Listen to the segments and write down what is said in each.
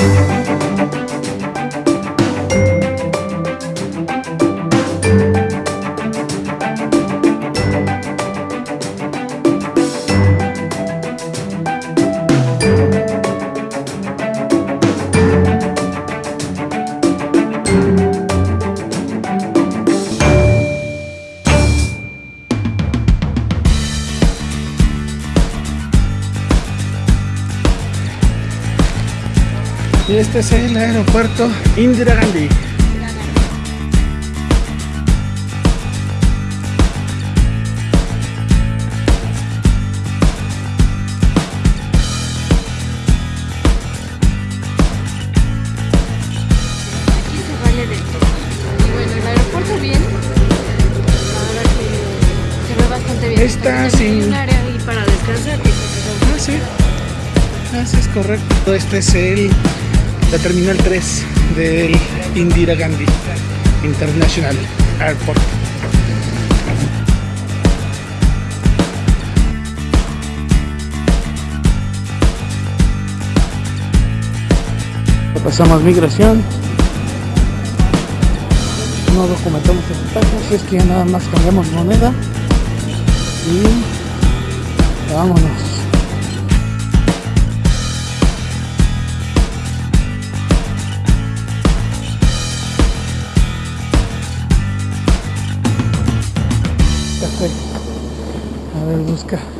Y este es el aeropuerto Indira Gandhi. Aquí se vale de todo. Y bueno, el aeropuerto bien. La verdad que se ve bastante bien. Está También hay sin- un área ahí para descansar. que se Ah, sí. Así es correcto. Este es el, la terminal 3 del Indira Gandhi International Airport. Pasamos migración. No documentamos equipajes, es que ya nada más cambiamos moneda. Y vámonos. A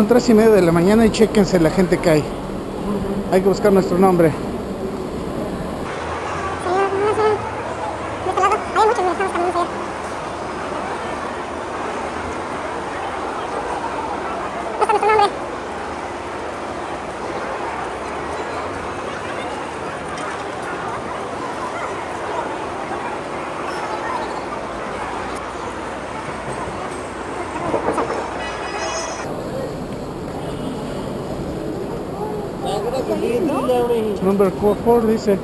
Son tres y media de la mañana y chéquense la gente que hay. Hay que buscar nuestro nombre. Number 4 dice.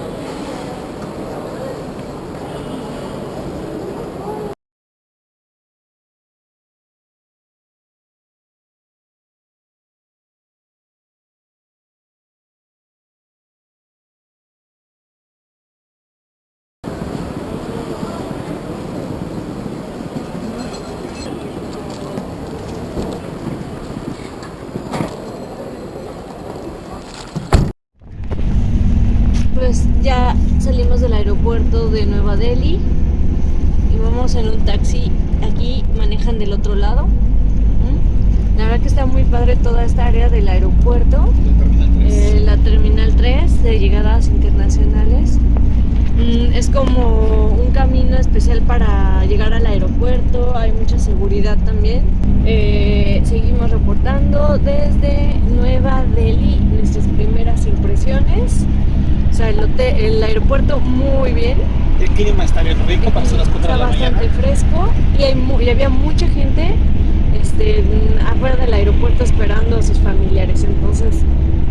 Pues ya salimos del aeropuerto de Nueva Delhi y vamos en un taxi. Aquí manejan del otro lado. ¿Mm? La verdad que está muy padre toda esta área del aeropuerto. Eh, la terminal 3 de llegadas internacionales. Mm, es como un camino especial para llegar al aeropuerto, hay mucha seguridad también. Eh, seguimos reportando desde Nueva Delhi nuestras primeras impresiones. O sea, el, hotel- el aeropuerto muy bien, El clima está bien rico para hacer las 4 de está la bastante mañana. fresco y, hay y había mucha gente este, mm, afuera del aeropuerto esperando a sus familiares. Entonces,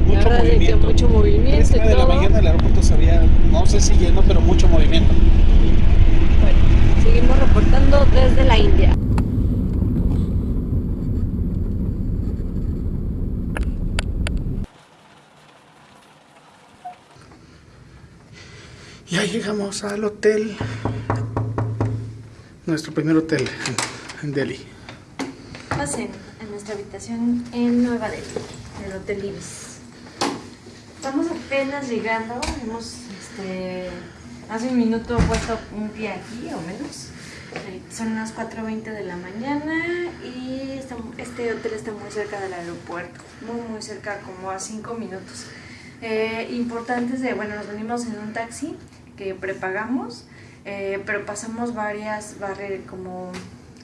la Mucho verdad es que movimiento. mucho movimiento y y media de la todo. mañana el aeropuerto se había, no sé si lleno, pero mucho movimiento. Bueno, seguimos reportando desde la India. Ya llegamos al hotel. Nuestro primer hotel en, en Pasen a nuestra habitación en Nueva Delhi, en el Hotel Ibis. Estamos apenas llegando, hemos este, hace un minuto puesto un pie aquí o menos. Eh, Son las 4.20 de la mañana y este hotel está muy cerca del aeropuerto, muy muy cerca, como a 5 minutos. Eh, importantes de, bueno, nos venimos en un taxi que prepagamos, eh, pero pasamos varias barreras como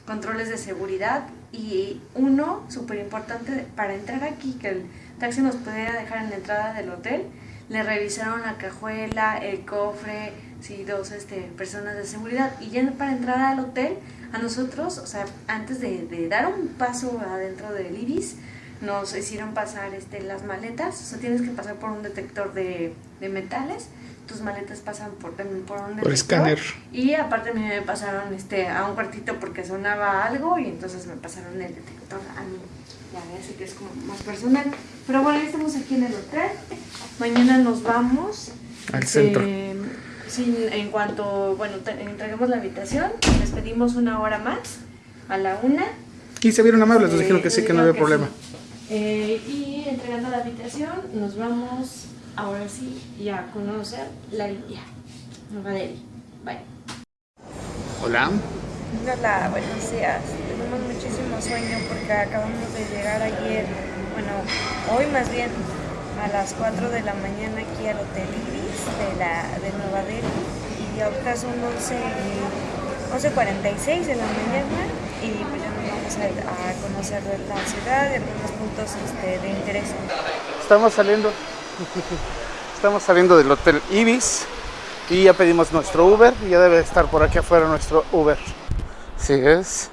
controles de seguridad y uno súper importante para entrar aquí, que el taxi nos pudiera dejar en la entrada del hotel. Le revisaron la cajuela, el cofre, sí, dos este, personas de seguridad. Y ya para entrar al hotel, a nosotros, o sea, antes de, dar un paso adentro del Ibis, nos hicieron pasar este, las maletas, o sea, tienes que pasar por un detector de, de metales, tus maletas pasan por, también por un. Por escáner. Y aparte a mí me pasaron este, a un cuartito porque sonaba algo y entonces me pasaron el detector a mí. Ya así que es como más personal. Pero bueno, ya estamos aquí en el hotel. Mañana nos vamos. Al centro. Eh, sin, en cuanto, bueno, te- entreguemos la habitación, les pedimos una hora más, a la una. Y se vieron amables, nos Eh, dijeron que sí, que no había problema. sí. Eh, y entregando la habitación, nos vamos ahora sí ya a conocer la India, Nueva Delhi. Bye. Hola. Hola, buenos días. Tenemos muchísimo sueño porque acabamos de llegar ayer, bueno, hoy más bien, a las 4 de la mañana aquí al Hotel Ibis de, la, de Nueva Delhi y ahorita son 11, y- 11.46 de la mañana y pues ya nos vamos a, a conocer la ciudad y algunos puntos este, de interés. Estamos saliendo. Estamos saliendo del Hotel Ibis y ya pedimos nuestro Uber y ya debe estar por aquí afuera nuestro Uber. Sí es.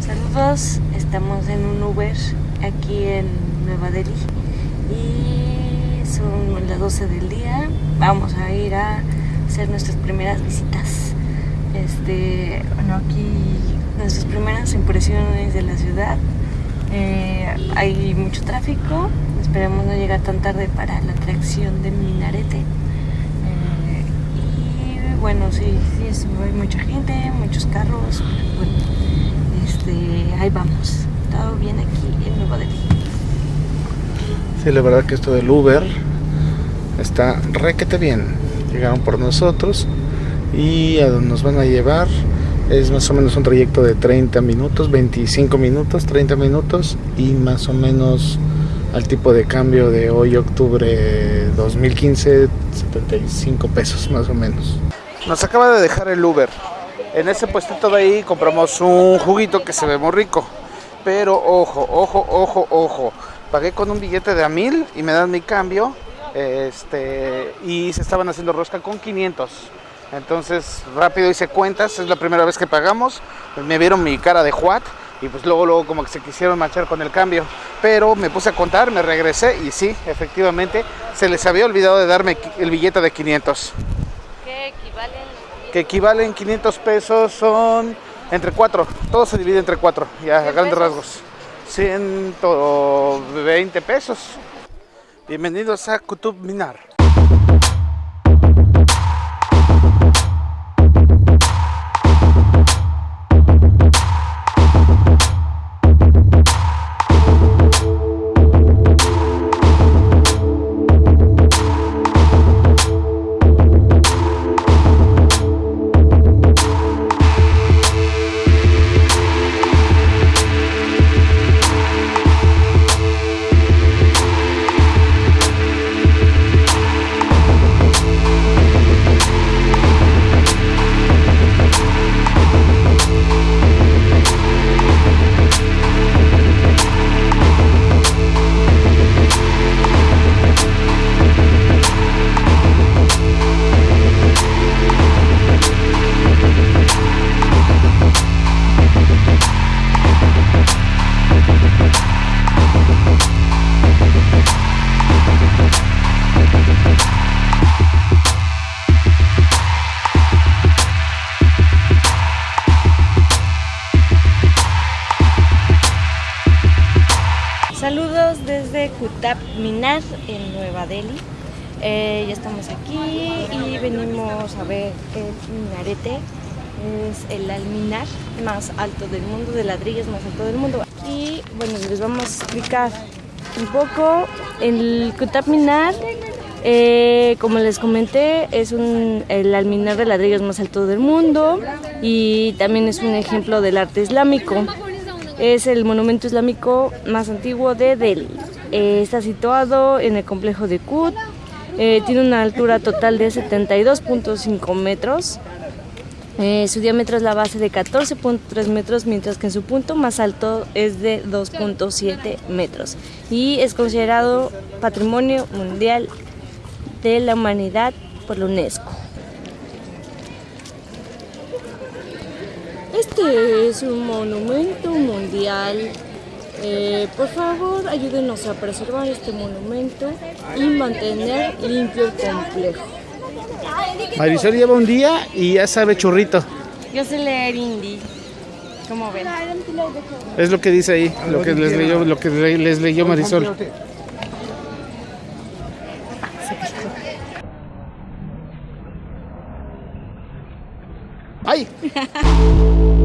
Saludos, estamos en un Uber aquí en Nueva Delhi y son las 12 del día. Vamos a ir a hacer nuestras primeras visitas. Este, bueno, aquí nuestras primeras impresiones de la ciudad. Eh, hay mucho tráfico, esperemos no llegar tan tarde para la atracción de Minarete. Eh, y bueno, sí, sí, hay mucha gente, muchos carros. Este, ahí vamos. Todo bien aquí en Nueva Delhi. Sí, la verdad que esto del Uber está requete bien. Llegaron por nosotros y a donde nos van a llevar es más o menos un trayecto de 30 minutos, 25 minutos, 30 minutos y más o menos al tipo de cambio de hoy octubre 2015 75 pesos más o menos. Nos acaba de dejar el Uber. En ese puestito de ahí compramos un juguito que se ve muy rico. Pero ojo, ojo, ojo, ojo. Pagué con un billete de a mil y me dan mi cambio. Este, y se estaban haciendo rosca con 500. Entonces rápido hice cuentas, es la primera vez que pagamos. Me vieron mi cara de Juat y pues luego, luego como que se quisieron manchar con el cambio. Pero me puse a contar, me regresé y sí, efectivamente, se les había olvidado de darme el billete de 500. ¿Qué? Que equivalen 500 pesos son entre 4. Todo se divide entre 4, ya a ¿Cien grandes pesos? rasgos. 120 pesos. Bienvenidos a Kutub Minar. El minarete. Es el alminar más alto del mundo, de ladrillos más alto del mundo. Y bueno, les vamos a explicar un poco. El Kutap Minar, eh, como les comenté, es un, el alminar de ladrillos más alto del mundo y también es un ejemplo del arte islámico. Es el monumento islámico más antiguo de Delhi. Eh, está situado en el complejo de Kut. Eh, tiene una altura total de 72.5 metros. Eh, su diámetro es la base de 14.3 metros, mientras que en su punto más alto es de 2.7 metros. Y es considerado Patrimonio Mundial de la Humanidad por la UNESCO. Este es un monumento mundial. Eh, por favor, ayúdenos a preservar este monumento y mantener limpio el complejo. Marisol lleva un día y ya sabe churrito. Yo sé leer hindi. ¿Cómo ven? Es lo que dice ahí, lo que les leyó, lo que le- les leyó Marisol. ¡Ay!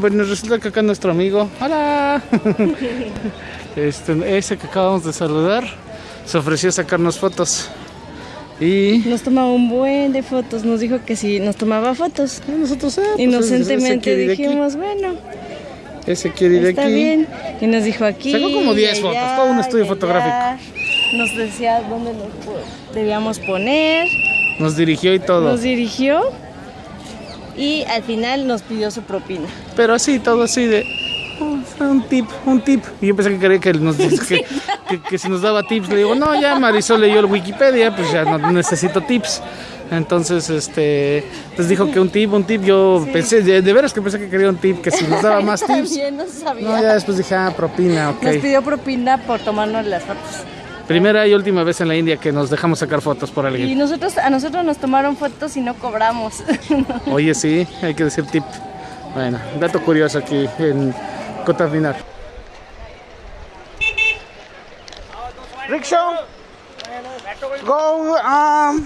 bueno, resulta que acá nuestro amigo, hola, este, ese que acabamos de saludar, se ofreció a sacarnos fotos. Y Nos tomaba un buen de fotos, nos dijo que si nos tomaba fotos. nosotros, ah, pues, ese- ese Inocentemente dijimos, bueno, ese quiere ir está aquí. bien. Y nos dijo aquí. Sacó como 10 y fotos, todo un estudio allá. fotográfico. Nos decía dónde nos debíamos poner, Nos dirigió y todo. nos dirigió y al final nos pidió su propina. Pero así, todo así de "Oh, un tip, un tip. Y yo pensé que quería que nos que, que, que si nos daba tips, le digo, no, ya Marisol leyó el Wikipedia, pues ya no necesito tips. Entonces, este, pues dijo que un tip, un tip, yo pensé, de, de veras que pensé que quería un tip, que si nos daba más tips. También no sabía. No, ya después dije, ah, propina, ok. Nos pidió propina por tomarnos las fotos. Primera y última vez en la India que nos dejamos sacar fotos por alguien. Y nosotros, a nosotros nos tomaron fotos y no cobramos. Oye, sí, hay que decir tip. Bueno, dato curioso aquí en Cotabinar. Rickshaw, go, um,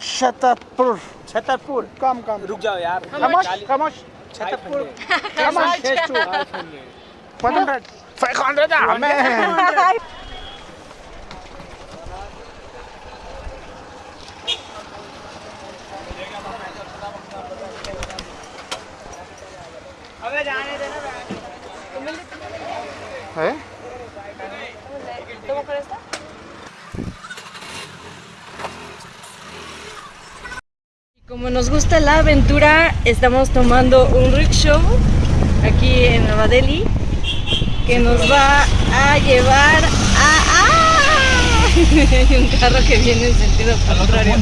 Shatarpur. Shatarpur. Come, come. Ruk jao, yaar. Kamosh, Kamosh. Kamosh. 500 amen. ¿Eh? ¿Cómo crees? Como nos gusta la aventura, estamos tomando un rickshaw aquí en Nueva Delhi que nos va a llevar a... ¡Ah! Hay un carro que viene en sentido contrario.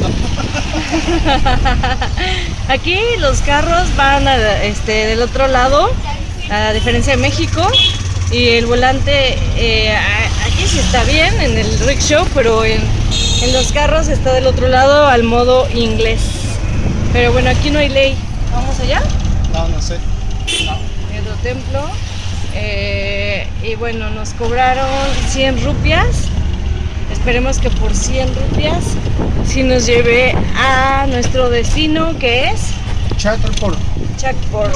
Aquí los carros van a- este, del otro lado, a diferencia de México, y el volante eh, aquí sí está bien en el rickshaw, pero en, en los carros está del otro lado al modo inglés. Pero bueno, aquí no hay ley. ¿Vamos allá? No, no sé. En otro templo. Eh, y bueno, nos cobraron 100 rupias. Esperemos que por 100 rupias sí nos lleve a nuestro destino que es Chatapur. Chakpor.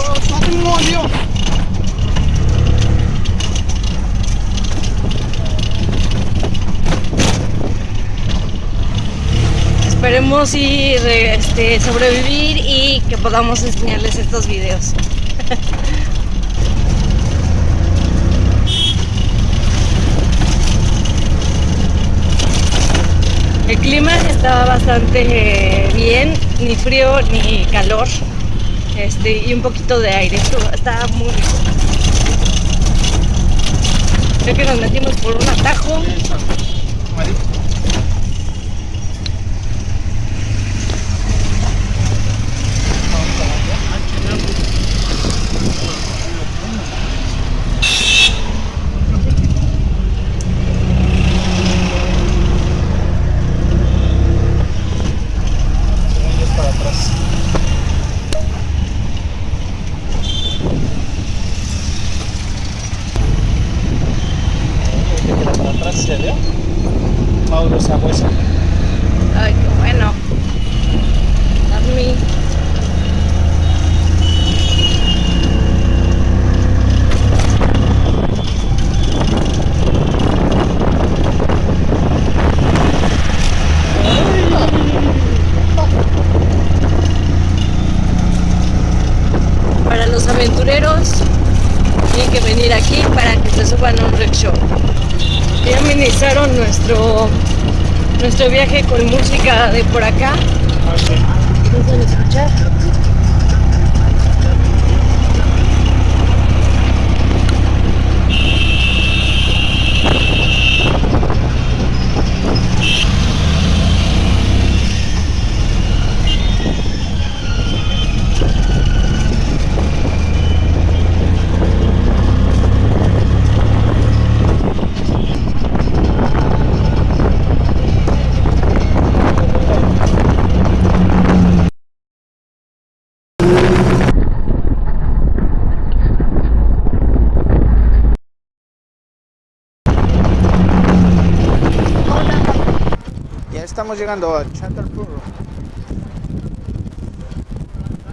Esperemos y re- este, sobrevivir y que podamos enseñarles estos videos. El clima está bastante eh, bien, ni frío ni calor, este, y un poquito de aire. Esto está muy rico. Creo que nos metimos por un atajo. Estamos llegando a Chantarpur.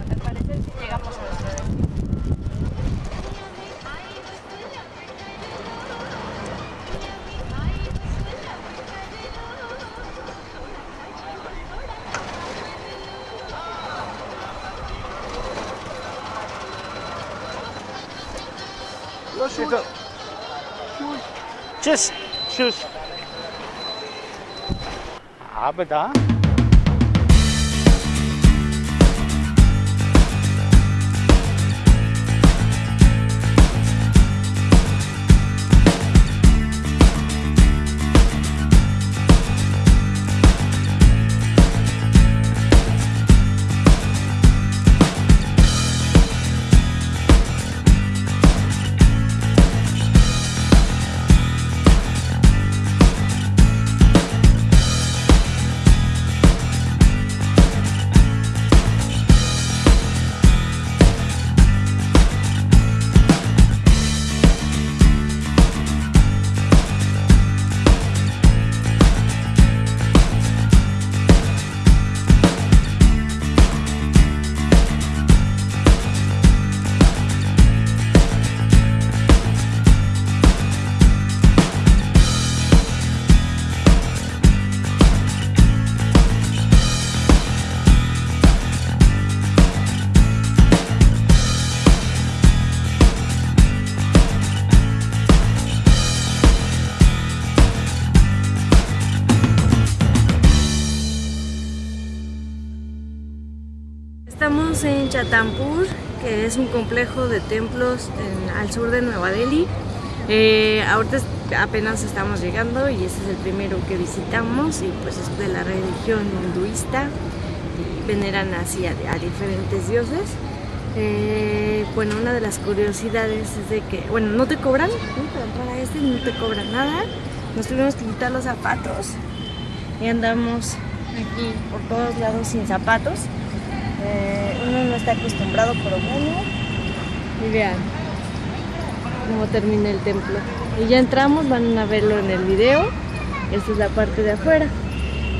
Al parecer sí llegamos a nuestro destino. Estamos en Chatampur, que es un complejo de templos al sur de Nueva Delhi. Eh, ahorita apenas estamos llegando y este es el primero que visitamos y pues es de la religión hinduista y veneran así a, diferentes dioses. Eh, bueno, una de las curiosidades es de que, bueno, no te cobran, para este no te cobran nada. Nos tuvimos que quitar los zapatos y andamos aquí por todos lados sin zapatos. Eh, uno no está acostumbrado, pero bueno. Y vean cómo termina el templo. Y ya entramos, van a verlo en el video. Esta es la parte de afuera.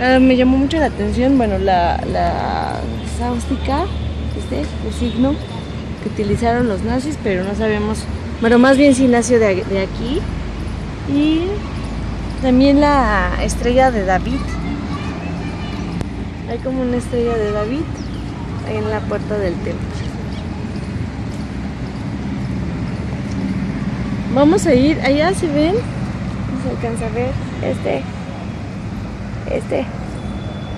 Ah, me llamó mucho la atención, bueno, la, la sáustica, este, el signo que utilizaron los nazis, pero no sabemos, bueno, más bien si nació de, de aquí. Y también la estrella de David. Hay como una estrella de David en la puerta del templo. Vamos a ir, allá se ven, no se alcanza a ver, este, este,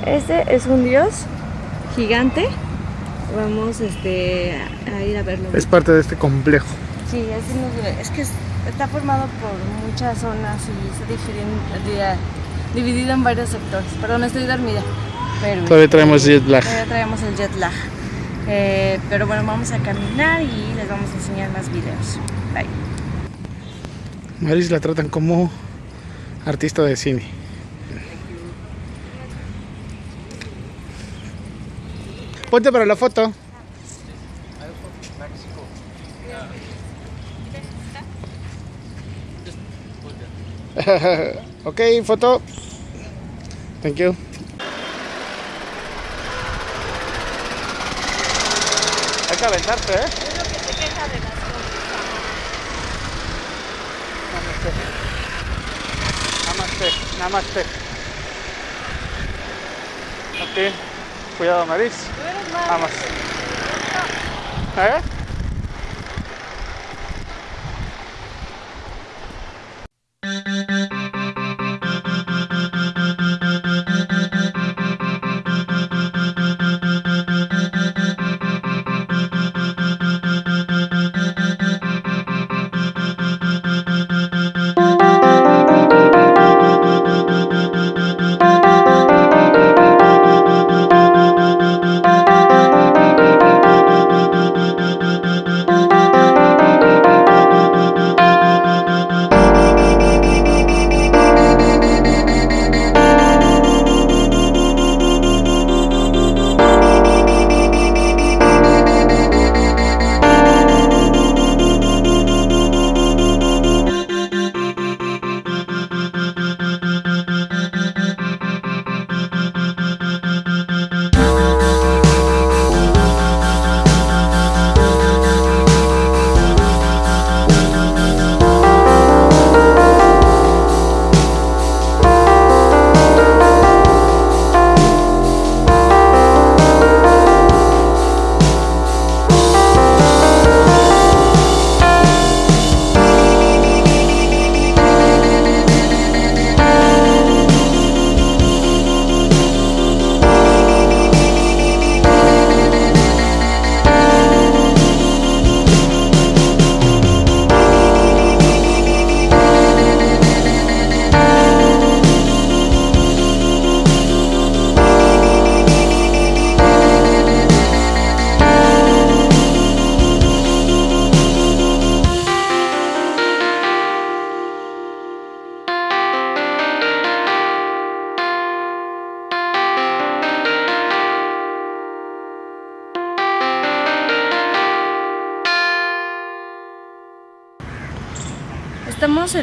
este es un dios gigante. Vamos este, a ir a verlo. Es parte de este complejo. Sí, así nos ve. Es que es- está formado por muchas zonas y está di- dividido en varios sectores. Perdón, estoy dormida. Todavía traemos jet lag. Todavía traemos el jet lag. Eh, pero bueno, vamos a caminar y les vamos a enseñar más videos. Bye. Maris la tratan como artista de cine. Ponte para la foto. ok, foto. Thank you. Que aventarse, ¿eh? Es lo que se queja de las Namaste. Namaste. Namaste. Ok. Cuidado, nariz. Vamos. ¿Eh?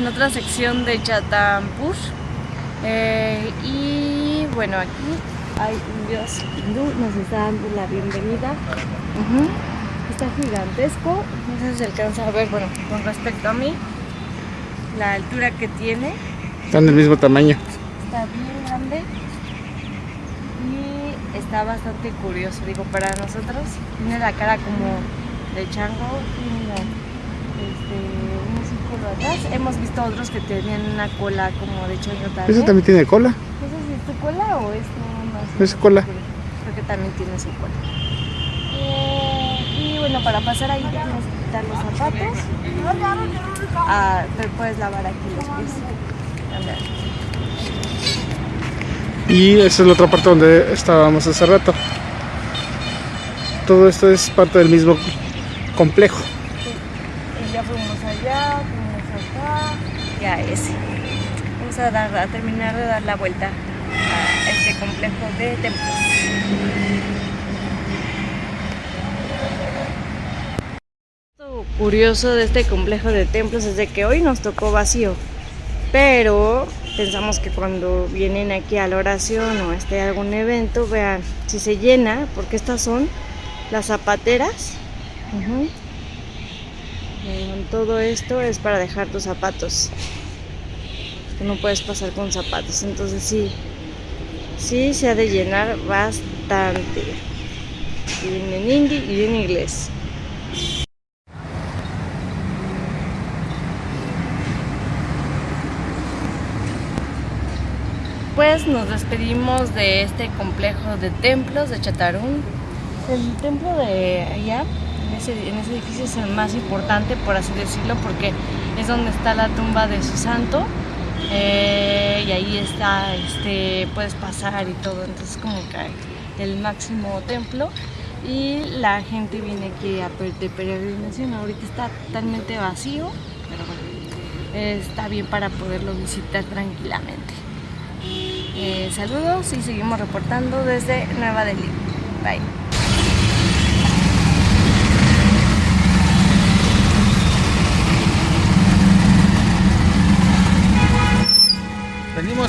En otra sección de Chatampur eh, y bueno, aquí hay un dios hindú, nos está dando la bienvenida. Está gigantesco, no sé si se alcanza a ver, bueno, con respecto a mí, la altura que tiene, Están del mismo tamaño. está bien grande y está bastante curioso, digo, para nosotros. Tiene la cara como de chango, tiene este, atrás. Hemos visto otros que tenían una cola como de choño ¿Ese también. también tiene cola? No si es tu cola o es tu Es cola. Creo que también tiene su cola. Eh, y bueno, para pasar ahí te tienes que quitar los zapatos. Ah, puedes lavar aquí los pies. También. Y esa es la otra parte donde estábamos hace rato. Todo esto es parte del mismo complejo. Y ya fuimos allá, fuimos acá, ya ese. Vamos a, terminar de dar la vuelta a este complejo de templos. Lo curioso de este complejo de templos es de que hoy nos tocó vacío, pero pensamos que cuando vienen aquí a la oración o esté algún evento, vean si se llena, porque estas son las zapateras. Eh, todo esto es para dejar tus zapatos. No puedes pasar con zapatos, entonces sí, sí se ha de llenar bastante. Y viene en hindi y en inglés. Pues nos despedimos de este complejo de templos de Chatarún. El templo de allá, en ese edificio, es el más importante, por así decirlo, porque es donde está la tumba de su santo. eh, y ahí está, este, puedes pasar y todo. Entonces, como que el máximo templo. Y la gente viene aquí a de peregrinación. Ahorita está totalmente vacío, pero bueno, está bien para poderlo visitar tranquilamente. Eh, saludos y seguimos reportando desde Nueva Delhi. Bye.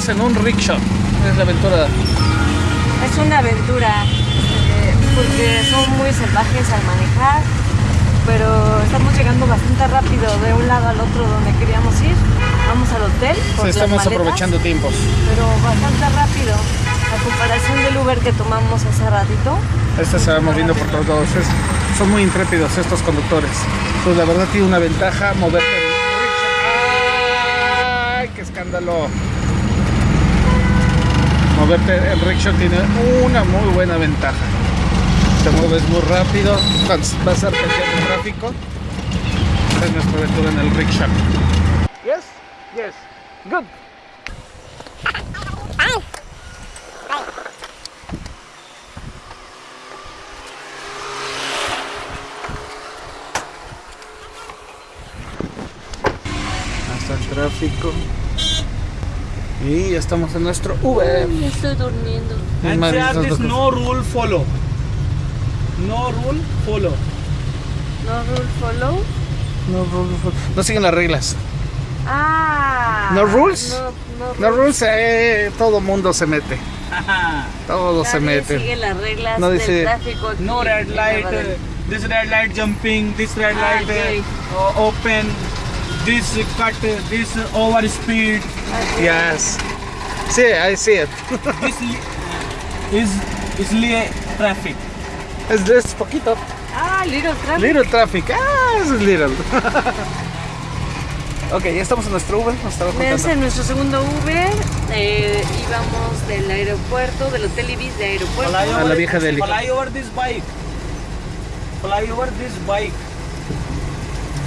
En un rickshaw. es la aventura? Es una aventura, eh, porque son muy salvajes al manejar, pero estamos llegando bastante rápido de un lado al otro donde queríamos ir. Vamos al hotel. por Sí, las estamos maletas, aprovechando tiempos. Pero bastante rápido. A comparación del Uber que tomamos hace ratito. Este se va moviendo por todos lados. Es- son muy intrépidos estos conductores. Pues la verdad tiene una ventaja moverte. ¡Ay, qué escándalo! Moverte en rickshaw tiene una muy buena ventaja. Te mueves muy rápido, vas a el tráfico. Esta es nuestra aventura en el rickshaw. Yes, yes, good. Hasta el tráfico. Y ya estamos en nuestro Uber. Me estoy durmiendo. En And there esas this dos no rule follow. No rule follow. No rule follow. No, rules, no siguen las reglas. Ah. No rules. No, no No rules, eh, todo mundo se mete. Todo se Nadie mete. sigue las reglas No del dice- tráfico. aquí no red light. Uh, this red light jumping. This red Ah, light okay. uh, uh, open. This cut. This over speed. Yes. Sí, I see it. this is is li- traffic. Es, es poquito. Ah, Little Traffic. Little traffic. Ah, eso es little. ok, ya estamos en nuestro Uber. Nos en nuestro segundo Uber. eh, íbamos del aeropuerto, del Hotel Ibis de aeropuerto. Fly A la over- vieja Delhi. Fly over this bike. Fly over this bike.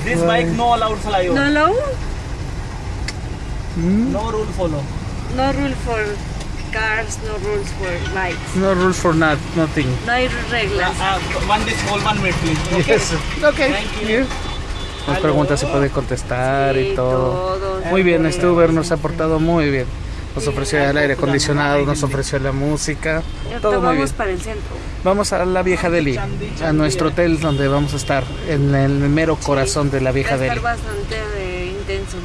This bike no allowed fly over. No low, No rule follow. no rule for cars, no rules for bikes. No rules for not, nothing. No hay reglas. Uh, uh, one this hold one minute please. Okay. Yes. Ok. Thank you. Nos pregunta si puede contestar y Sí, todo. todo. Muy bien, este Uber nos ha portado muy bien. Nos ofreció el aire acondicionado, nos ofreció la música, todo muy bien. vamos para el centro. Vamos a la vieja Delhi, a nuestro hotel donde vamos a estar, en el mero corazón de la Va a vieja estar Delhi. bastante eh, intenso.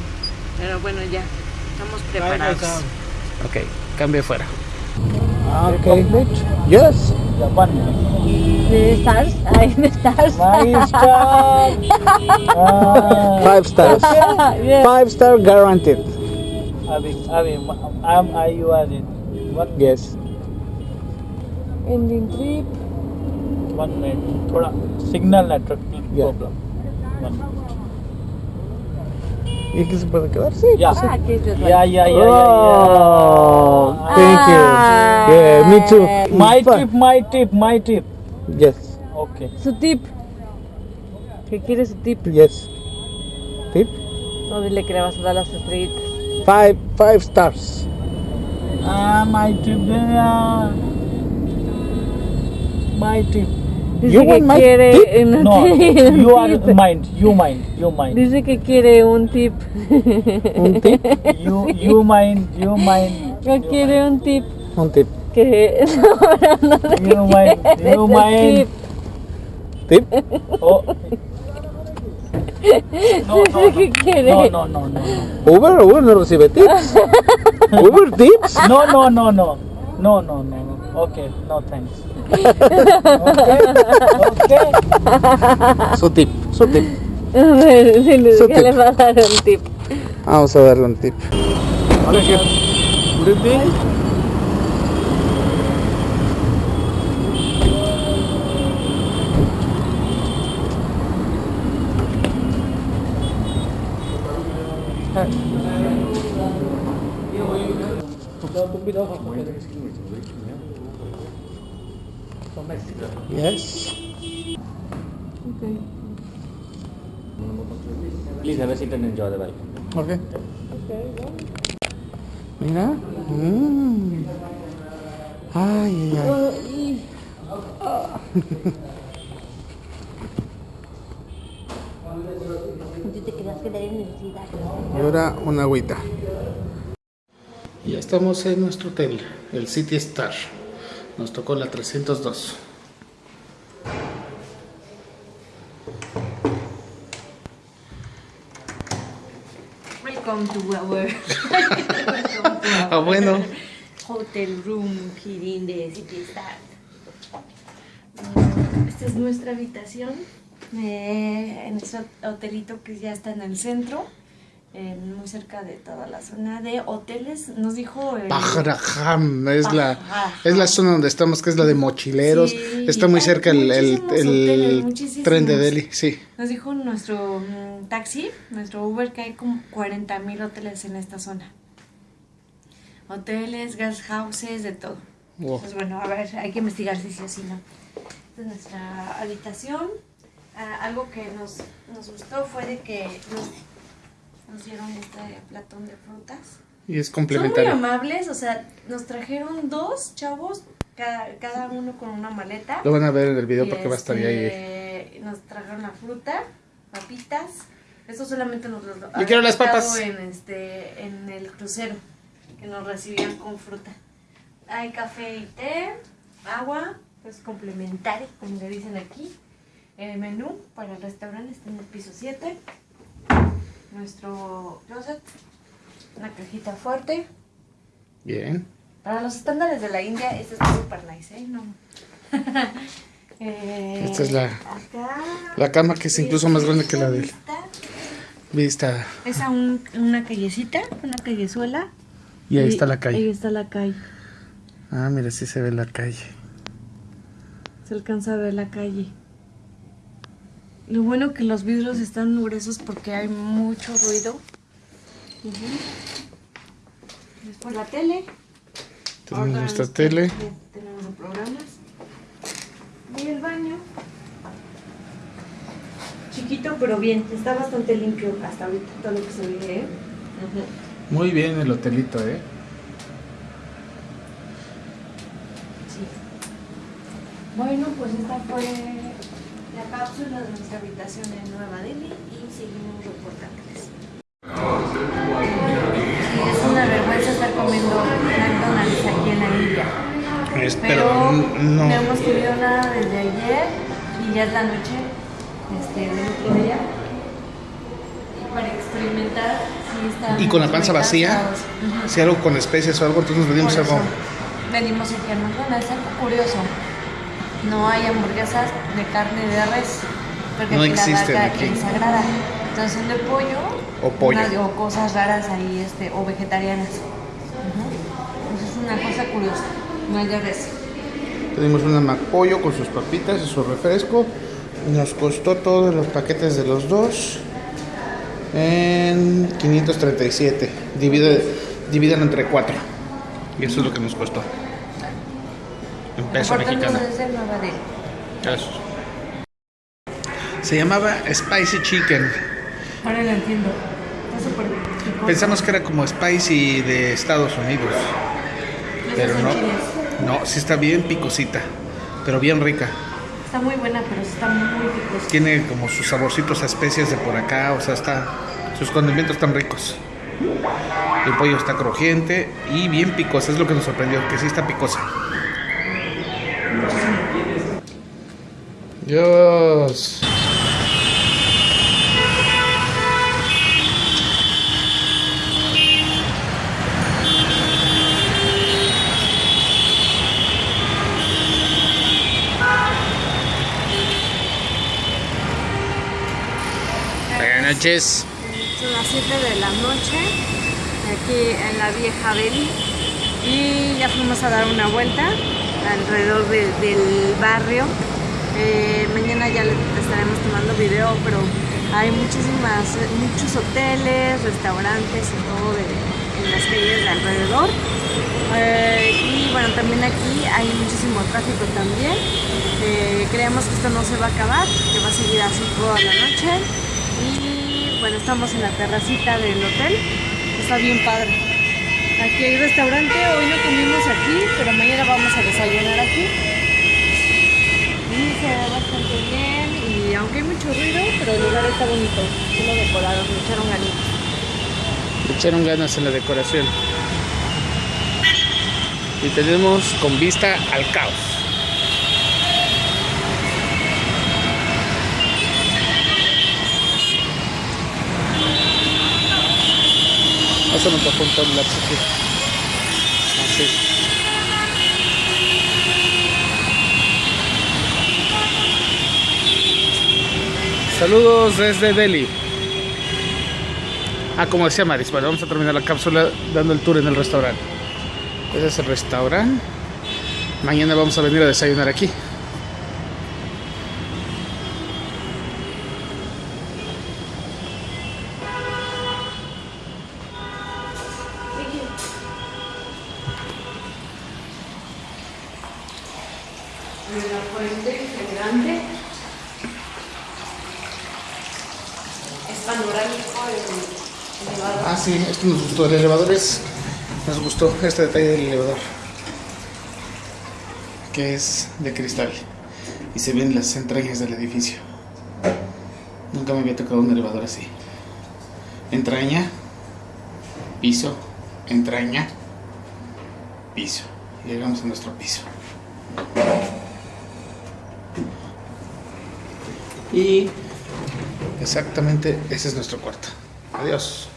Pero bueno, ya. Estamos preparados. Ok, cambie fuera. Okay. Yes. ¿De stars? Ay, de stars. Five star. Uh, Five stars. Yeah. Five star guaranteed. Abhi, Abhi, I'm, I, you are in. One, Yes. Ending trip. one minute. थोड़ा signal network Yeah. problem. One. ¿Y qué se puede quedar? Sí. Yeah. Ah, aquí es Yeah, yeah, yeah, yeah, Oh, thank you. Ah. Yeah, me too. My tip, my tip, my tip. Yes. Okay. Su tip. ¿Qué quiere su tip? Yes. Tip? No, dile que le vas a dar las estrellitas. Five, five stars. Ah, my tip, yeah. My tip. Dice You want my quiere tip? un No, un you are mind, you mind, you mind. Dice que quiere un tip. Un tip. You, you mind, you mind. Que quiere un tip. Un tip. Que no, no le You mind, you el mind. Tip. Oh. No, no, Dice que quiere. no, no, no, no, no. Uber, Uber no recibe tips. Uber tips. No, no, no, no. No, no, no, no. Okay, no thanks. Okay, okay. Su tip. Su tip. A ver, dile Su que tip. le va a dar un tip. Vamos a darle un tip. Yes. Please have a seat and enjoy the ride. Ok. Mira. Mm. Ay, ay, ay. Y ahora una agüita. Ya estamos en nuestro hotel, el City Star. Nos tocó la 302. Welcome to our. Ah, bueno. hotel room here in the city start. Mm, Esta es nuestra habitación eh, en este hotelito que ya está en el centro, eh, muy cerca de toda la zona de hoteles. Nos dijo el- Pajarajam es la, es la zona donde estamos, que es la de mochileros. Sí, Está muy cerca el, el- hoteles, tren de Delhi, sí. Nos dijo nuestro mm, taxi, nuestro Uber, que hay como 40 mil hoteles en esta zona. Hoteles, guest houses, de todo. Wow. Pues bueno, a ver, hay que investigar si sí o si no. Esta es nuestra habitación. Ah, algo que nos, nos gustó fue de que nos, nos dieron este platón de frutas. Y es Son muy complementario. amables, o sea, nos trajeron dos chavos, cada, cada uno con una maleta. Lo van a ver en el video Y, porque va a estar ahí. este, Nos trajeron la fruta, papitas. Eso solamente nos lo Yo quiero las papas. En, este, en el crucero, que nos recibían con fruta. Hay café y té, agua, pues complementario, como le dicen aquí. El menú para el restaurante está en el piso 7. Nuestro closet, una cajita fuerte. Bien. Para los estándares de la India, este está súper nice, ¿eh? No. Eh, Esta es la- acá. La cama que es incluso más grande que la de él. Vista. Es a un- una callecita, una callezuela. Y ahí está la Ahí calle. está la calle. Ah, mira, sí se ve la calle. Se alcanza a ver la calle. Lo bueno que los vidrios están gruesos porque hay mucho ruido. Ujú. Después la tele. Tenemos Ahora nuestra tele. Tenemos los programas. Y el baño. Chiquito pero bien. Está bastante limpio hasta ahorita todo lo que se ve. ¿eh? Muy bien el hotelito, ¿eh? Sí. Bueno, pues esta fue la cápsula de nuestra habitación en Nueva Delhi y seguimos reportándoles. Sí, es una vergüenza estar comiendo McDonald's aquí en la India. Pero, no. no. hemos comido nada desde ayer y ya es la noche este, del otro día. Y para experimentar si está. Y con la panza vacía, si algo con especies o algo, entonces nos venimos algo. Venimos aquí a McDonald's, algo curioso. No hay hamburguesas de carne de res. Porque No aquí la existen vaca aquí. es sagrada. Entonces son de pollo. O pollo. o cosas raras ahí, este, o vegetarianas. Eso es una cosa curiosa. No hay de res. Pedimos una McPollo con sus papitas y su refresco. Nos costó todos los paquetes de los dos en 537. Divide, divídelo entre cuatro. Y eso es lo que nos costó. Desde Nueva Delhi. Se llamaba Spicy Chicken. Ahora lo entiendo. Está. Pensamos que era como Spicy de Estados Unidos. Pero no. No, sí está bien picosita. Pero bien rica. Está muy buena, pero sí está muy picosa. Tiene como sus saborcitos a especias de por acá, o sea, está sus condimentos están ricos. El pollo está crujiente y bien picosa, es lo que nos sorprendió, que sí está picosa. Dios. Buenas noches. Son las 7 de la noche, aquí en la vieja Delhi. Y ya fuimos a dar una vuelta alrededor de- del barrio. Eh, mañana ya estaremos tomando video, pero hay muchísimas, muchos hoteles, restaurantes y todo de- en las calles de alrededor. Eh, y bueno, también aquí hay muchísimo tráfico también. Eh, creemos que esto no se va a acabar, que va a seguir así toda la noche. Y bueno, estamos en la terracita del hotel. Está bien padre. Aquí hay restaurante, hoy no comimos aquí, pero mañana vamos a desayunar aquí. Se ve bastante bien y aunque hay mucho ruido, pero el lugar está bonito. Sí lo decoraron, le echaron ganitas. Le echaron ganas en la decoración. Y tenemos con vista al caos. Pásame para apuntar la aquí. Así. Saludos desde Delhi. Ah, como decía Maris, bueno, vamos a terminar la cápsula dando el tour en el restaurante. Ese es el restaurante. Mañana vamos a venir a desayunar aquí. la fuente grande. Es panorámico el elevador. Ah, sí, esto nos gustó. El elevador es. Nos gustó este detalle del elevador. Que es de cristal. Y se ven las entrañas del edificio. Nunca me había tocado un elevador así. Entraña, piso, entraña, piso. Llegamos a nuestro piso. Y exactamente ese es nuestro cuarto. Adiós.